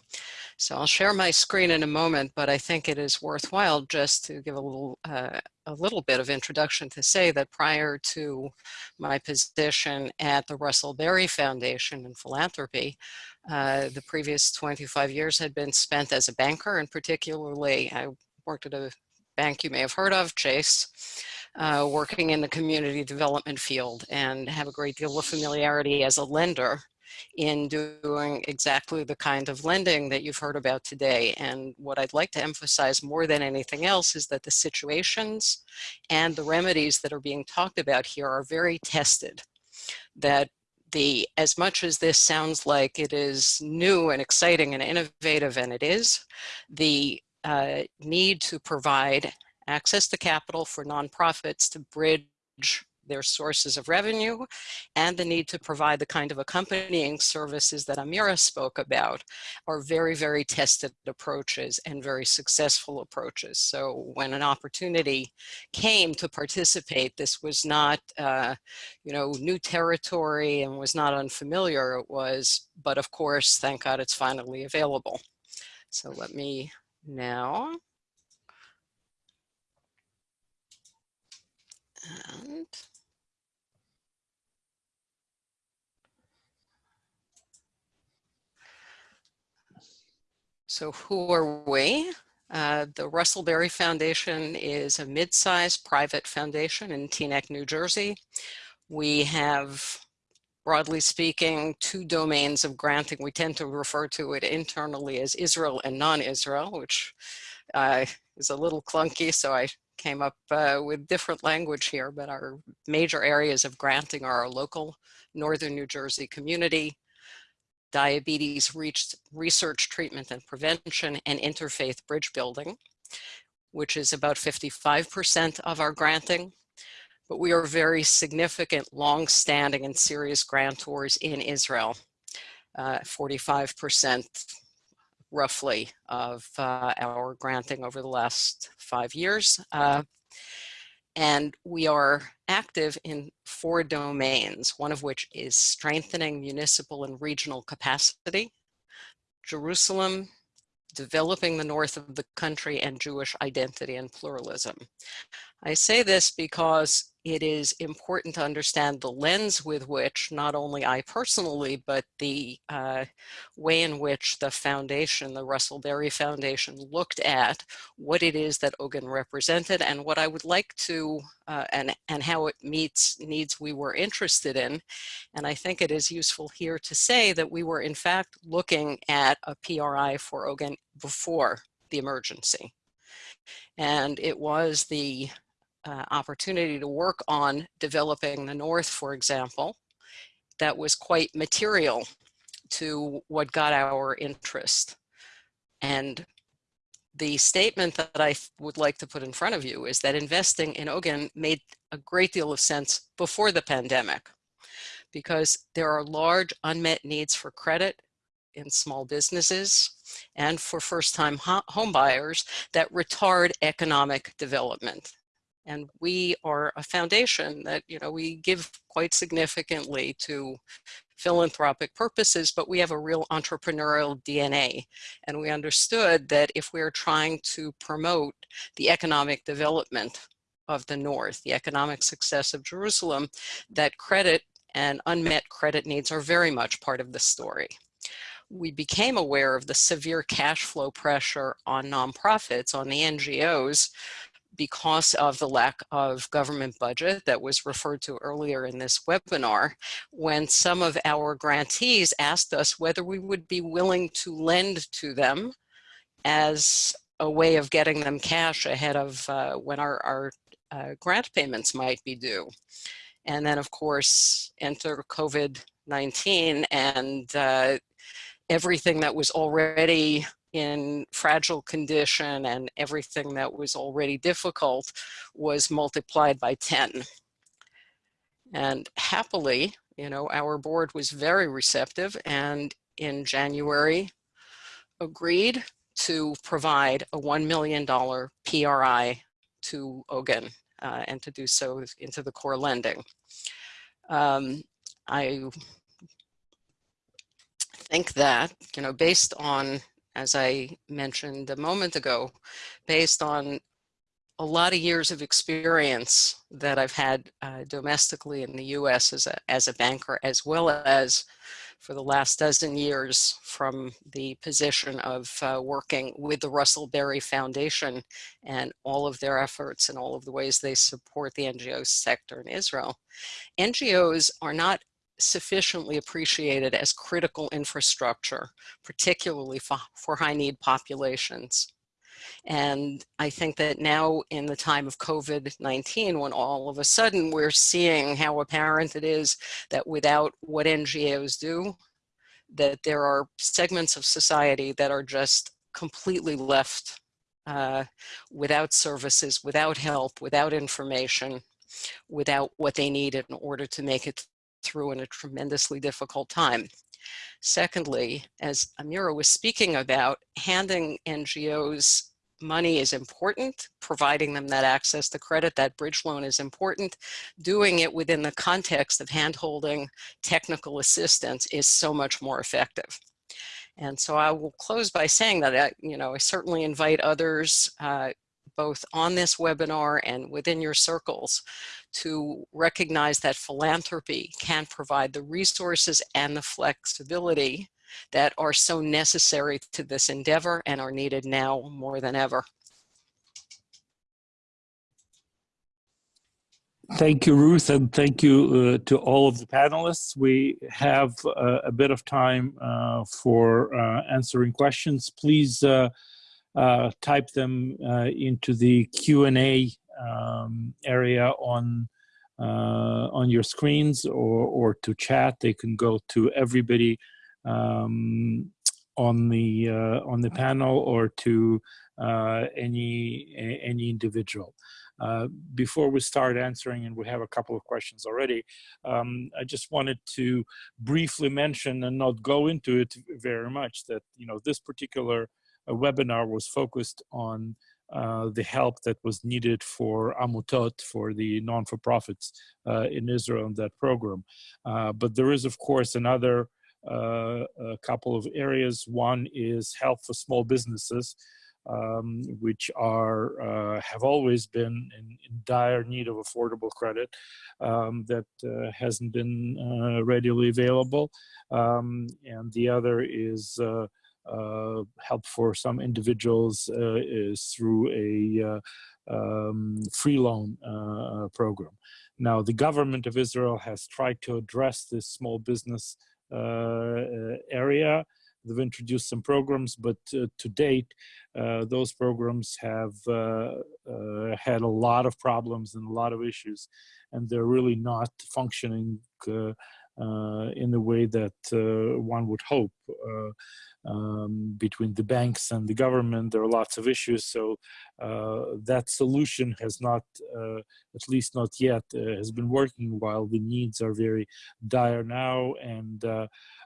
So I'll share my screen in a moment, but I think it is worthwhile just to give a little, uh, a little bit of introduction to say that prior to my position at the Russell Berrie Foundation in philanthropy, uh, the previous 25 years had been spent as a banker and particularly I worked at a bank you may have heard of, Chase, uh, working in the community development field and have a great deal of familiarity as a lender in doing exactly the kind of lending that you've heard about today. And what I'd like to emphasize more than anything else is that the situations and the remedies that are being talked about here are very tested. That the, as much as this sounds like it is new and exciting and innovative, and it is, the uh, need to provide access to capital for nonprofits to bridge their sources of revenue and the need to provide the kind of accompanying services that Amira spoke about are very, very tested approaches and very successful approaches. So when an opportunity came to participate, this was not, uh, you know, new territory and was not unfamiliar. It was, but of course, thank God it's finally available. So let me now and So who are we? Uh, the Russell Berrie Foundation is a mid-sized private foundation in Teaneck, New Jersey. We have, broadly speaking, two domains of granting. We tend to refer to it internally as Israel and non-Israel, which uh, is a little clunky, so I came up uh, with different language here, but our major areas of granting are our local Northern New Jersey community, diabetes reached research, treatment, and prevention, and interfaith bridge building, which is about 55% of our granting. But we are very significant, long-standing, and serious grantors in Israel. 45% uh, roughly of uh, our granting over the last five years. Uh, and we are active in four domains, one of which is strengthening municipal and regional capacity, Jerusalem, developing the north of the country, and Jewish identity and pluralism. I say this because it is important to understand the lens with which not only I personally, but the uh, way in which the foundation, the Russell Berrie Foundation looked at what it is that Ogen represented and what I would like to, uh, and, and how it meets needs we were interested in. And I think it is useful here to say that we were in fact looking at a PRI for Ogen before the emergency. And it was the uh, opportunity to work on developing the North, for example, that was quite material to what got our interest. And the statement that I would like to put in front of you is that investing in Ogen made a great deal of sense before the pandemic because there are large unmet needs for credit in small businesses and for first-time home buyers that retard economic development. And we are a foundation that, you know, we give quite significantly to philanthropic purposes, but we have a real entrepreneurial DNA. And we understood that if we are trying to promote the economic development of the North, the economic success of Jerusalem, that credit and unmet credit needs are very much part of the story. We became aware of the severe cash flow pressure on nonprofits, on the NGOs, because of the lack of government budget that was referred to earlier in this webinar, when some of our grantees asked us whether we would be willing to lend to them as a way of getting them cash ahead of uh, when our, our uh, grant payments might be due. And then of course, enter COVID-19 and uh, everything that was already in fragile condition and everything that was already difficult was multiplied by 10. And happily, you know, our board was very receptive and in January agreed to provide a $1 million PRI to Ogen uh, and to do so into the core lending. Um, I think that, you know, based on as I mentioned a moment ago, based on a lot of years of experience that I've had uh, domestically in the US as a, as a banker, as well as for the last dozen years from the position of uh, working with the Russell Berrie Foundation and all of their efforts and all of the ways they support the NGO sector in Israel. NGOs are not sufficiently appreciated as critical infrastructure, particularly for, for high need populations. And I think that now in the time of COVID-19, when all of a sudden we're seeing how apparent it is that without what NGOs do, that there are segments of society that are just completely left uh, without services, without help, without information, without what they need in order to make it through in a tremendously difficult time. Secondly, as Amira was speaking about, handing NGOs money is important, providing them that access to credit, that bridge loan is important. Doing it within the context of handholding technical assistance is so much more effective. And so I will close by saying that, I, you know, I certainly invite others uh, both on this webinar and within your circles to recognize that philanthropy can provide the resources and the flexibility that are so necessary to this endeavor and are needed now more than ever. Thank you, Ruth, and thank you uh, to all of the panelists. We have uh, a bit of time uh, for uh, answering questions. Please uh, type them uh, into the Q&A um, area on uh, on your screens or, or to chat. They can go to everybody um, on the uh, on the panel or to uh, any any individual. Uh, before we start answering, and we have a couple of questions already, um, I just wanted to briefly mention and not go into it very much that you know this particular uh, webinar was focused on uh, the help that was needed for Amutot, for the non-for-profits uh, in Israel in that program. Uh, but there is, of course, another uh, a couple of areas. One is help for small businesses, um, which are uh, have always been in, in, dire need of affordable credit um, that uh, hasn't been readily available. Um, and the other is help for some individuals is through a um, free loan program. Now, the government of Israel has tried to address this small business uh, area. They've introduced some programs, but uh, to date, uh, those programs have had a lot of problems and a lot of issues, and they're really not functioning uh, in the way that uh, one would hope. Uh, um, between the banks and the government, there are lots of issues. So that solution has not, at least not yet, has been working while the needs are very dire now. And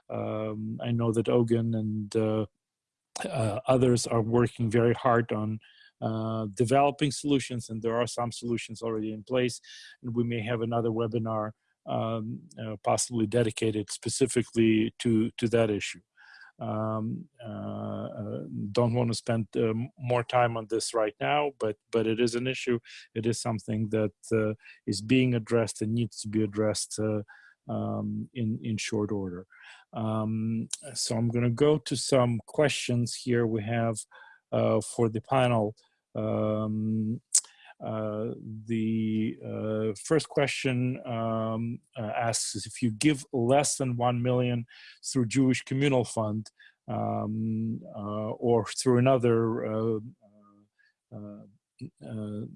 um, I know that Ogen and uh, others are working very hard on uh, developing solutions, and there are some solutions already in place. And we may have another webinar um, uh, possibly dedicated specifically to, to that issue. Um, uh, uh don't want to spend uh, more time on this right now, but but it is an issue. It is something that uh, is being addressed and needs to be addressed um, in in short order. Um, so I'm going to go to some questions here we have for the panel. Um, uh, the uh, first question um, uh, asks if you give less than 1 million through Jewish Communal Fund um, uh, or through another uh,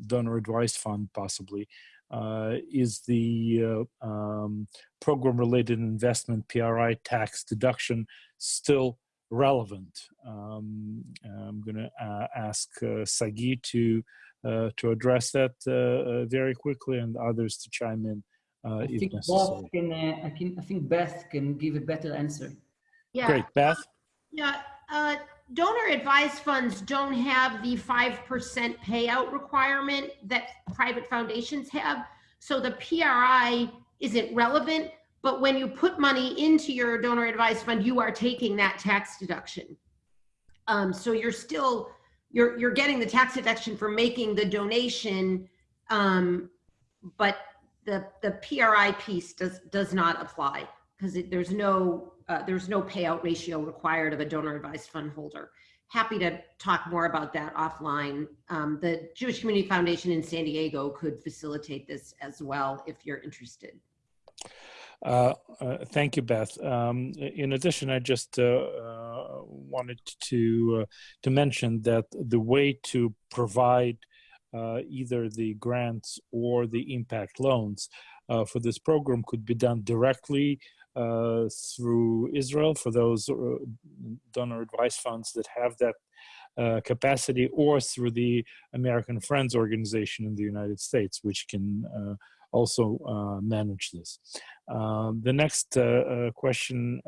donor advised fund possibly, is the um, program related investment PRI tax deduction still relevant? Um, I'm going to ask Sagi to uh, to address that uh, uh, very quickly and others to chime in I if think necessary. Beth can, I, can, I think Beth can give a better answer. Yeah. Great, Beth? Yeah, uh, donor advised funds don't have the 5% payout requirement that private foundations have. So the PRI isn't relevant, but when you put money into your donor advised fund, you are taking that tax deduction. Um, so you're still you're you're getting the tax deduction for making the donation, um, but the the PRI piece does does not apply because there's no uh, there's no payout ratio required of a donor advised fund holder. Happy to talk more about that offline. Um, the Jewish Community Foundation in San Diego could facilitate this as well if you're interested. Uh, uh, thank you, Beth. Um, in addition, I just uh, uh wanted to uh, to mention that the way to provide either the grants or the impact loans for this program could be done directly through Israel for those donor advice funds that have that uh, capacity or through the American Friends Organization in the United States, which can uh, also uh, manage this. Um, the next uh, uh, question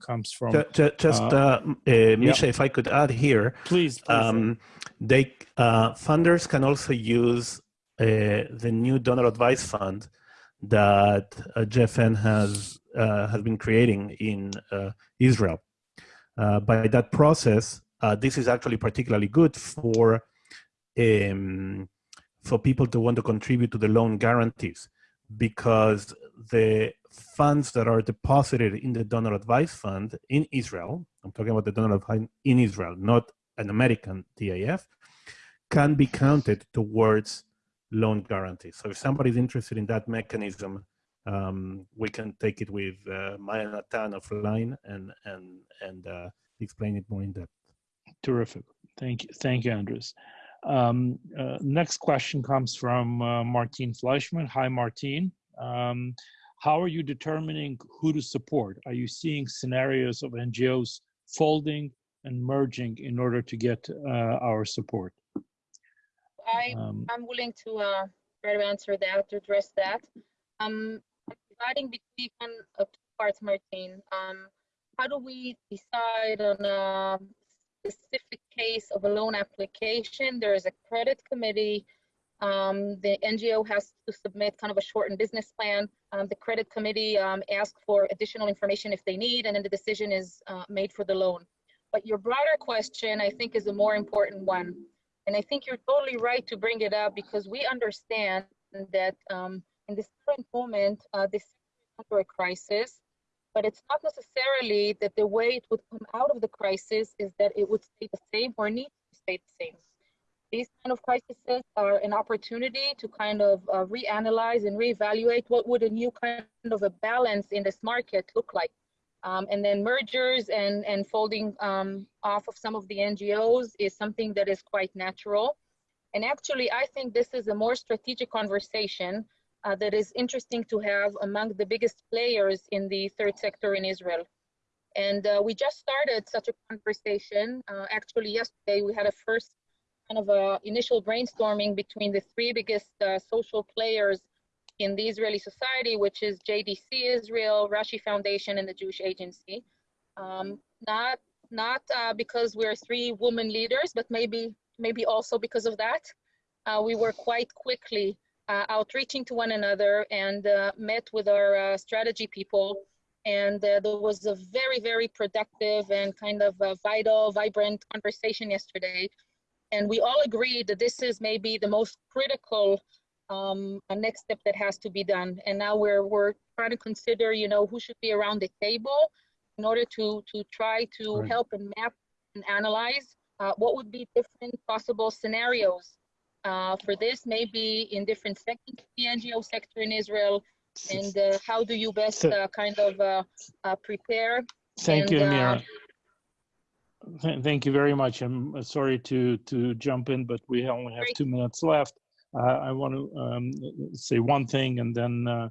comes from just, just Misha, if I could add here, please. please um, they funders can also use the new donor advice fund that JFN has has been creating in Israel. by that process, this is actually particularly good for um, for people to want to contribute to the loan guarantees because the funds that are deposited in the donor advice fund in Israel, I'm talking about the donor advice in Israel, not an American DAF, can be counted towards loan guarantees. So if somebody's interested in that mechanism, um, we can take it with uh, Maya Natan offline and and and uh, explain it more in depth. Terrific. Thank you. Thank you, Andres. Um, uh, next question comes from uh, Martine Fleischman. Hi, Martine. Um, how are you determining who to support? Are you seeing scenarios of NGOs folding and merging in order to get uh, our support? I, Um, I'm willing to uh, try to answer that, to address that. Um, dividing between uh, two parts, Martine. Um, how do we decide on a specific case of a loan application? There is a credit committee. Um, the NGO has to submit kind of a shortened business plan. Um, the credit committee um, asks for additional information if they need, and then the decision is uh, made for the loan. But your broader question, I think, is a more important one. And I think you're totally right to bring it up because we understand that um, in this current moment, uh, this is under a crisis, but it's not necessarily that the way it would come out of the crisis is that it would stay the same or need to stay the same. These kind of crises are an opportunity to kind of uh, reanalyze and reevaluate what would a new kind of a balance in this market look like. Um, and then mergers and, and folding um, off of some of the NGOs is something that is quite natural. And actually, I think this is a more strategic conversation uh, that is interesting to have among the biggest players in the third sector in Israel. And uh, we just started such a conversation. Uh, actually, yesterday we had a first kind of a initial brainstorming between the three biggest uh, social players in the Israeli society, which is JDC Israel, Rashi Foundation, and the Jewish Agency. Um, not not uh, because we're three women leaders, but maybe maybe also because of that. Uh, we were quite quickly uh, outreaching to one another and uh, met with our uh, strategy people. And uh, there was a very, very productive and kind of vital, vibrant conversation yesterday. And we all agreed that this is maybe the most critical um, next step that has to be done. And now we're we're trying to consider, you know, who should be around the table in order to to try to Right. help and map and analyze uh, what would be different possible scenarios uh, for this, maybe in different sectors, the NGO sector in Israel, and uh, how do you best uh, kind of uh, uh, prepare? Thank you, and, uh, Amira. Th- Thank you very much. I'm sorry to, to jump in, but we only have two minutes left. Uh, I want to um, say one thing and then uh,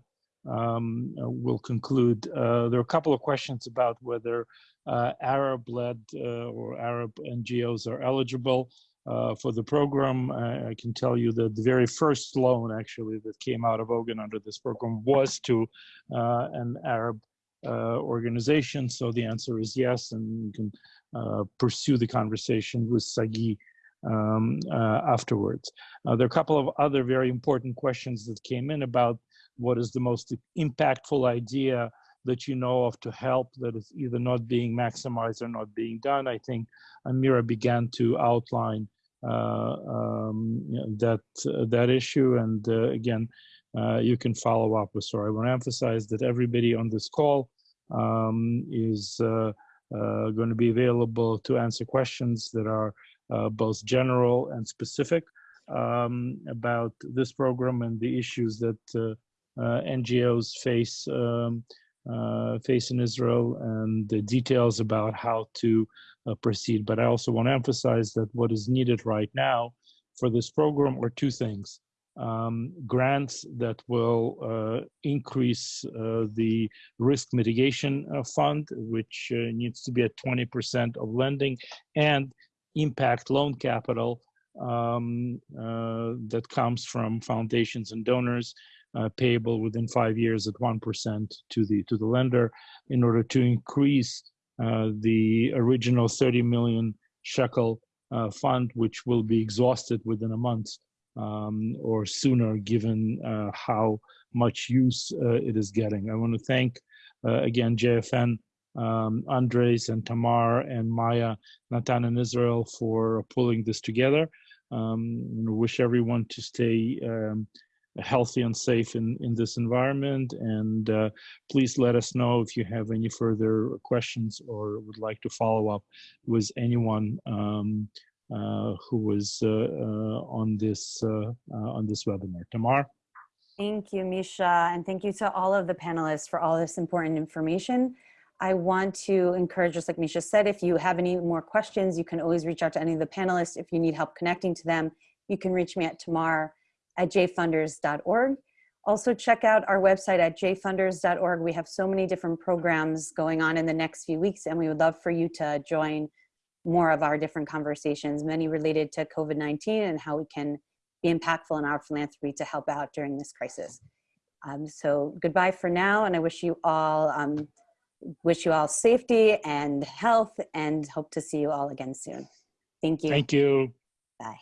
um, we'll conclude. Uh, There are a couple of questions about whether uh, Arab-led uh, or Arab NGOs are eligible uh, for the program. I I can tell you that the very first loan actually that came out of Ogen under this program was to uh, an Arab uh, organization. So the answer is yes, and you can uh, pursue the conversation with Sagi um, uh, afterwards. Uh, there are a couple of other very important questions that came in about what is the most impactful idea that you know of to help that is either not being maximized or not being done. I think Amira began to outline um, you know, that uh, that issue, and uh, again, uh, you can follow up with her. I want to emphasize that everybody on this call um, is uh, uh, going to be available to answer questions that are uh, both general and specific um, about this program and the issues that uh, uh, NGOs face um, uh, face in Israel and the details about how to uh, proceed. But I also want to emphasize that what is needed right now for this program are two things. Um, grants that will uh, increase uh, the risk mitigation uh, fund, which uh, needs to be at 20% of lending, and impact loan capital um, uh, that comes from foundations and donors uh, payable within five years at 1% to the, to the lender in order to increase the original 30 million shekel uh, fund, which will be exhausted within a month um, or sooner, given uh, how much use uh, it is getting. I want to thank uh, again JFN, um, Andres and Tamar and Maya, Natan and Israel for pulling this together. Um, wish everyone to stay um, healthy and safe in, in this environment. And uh, please let us know if you have any further questions or would like to follow up with anyone um, uh, who was uh, uh, on this uh, uh, on this webinar. Tamar. Thank you, Misha, and thank you to all of the panelists for all this important information. I want to encourage, just like Misha said, if you have any more questions, you can always reach out to any of the panelists. If you need help connecting to them, you can reach me at tamar at jfunders.org. Also check out our website at jfunders.org. We have so many different programs going on in the next few weeks and we would love for you to join more of our different conversations, many related to COVID-19 and how we can be impactful in our philanthropy to help out during this crisis. Um, so goodbye for now and I wish you all um, wish you all safety and health and hope to see you all again soon. Thank you. Thank you. Bye.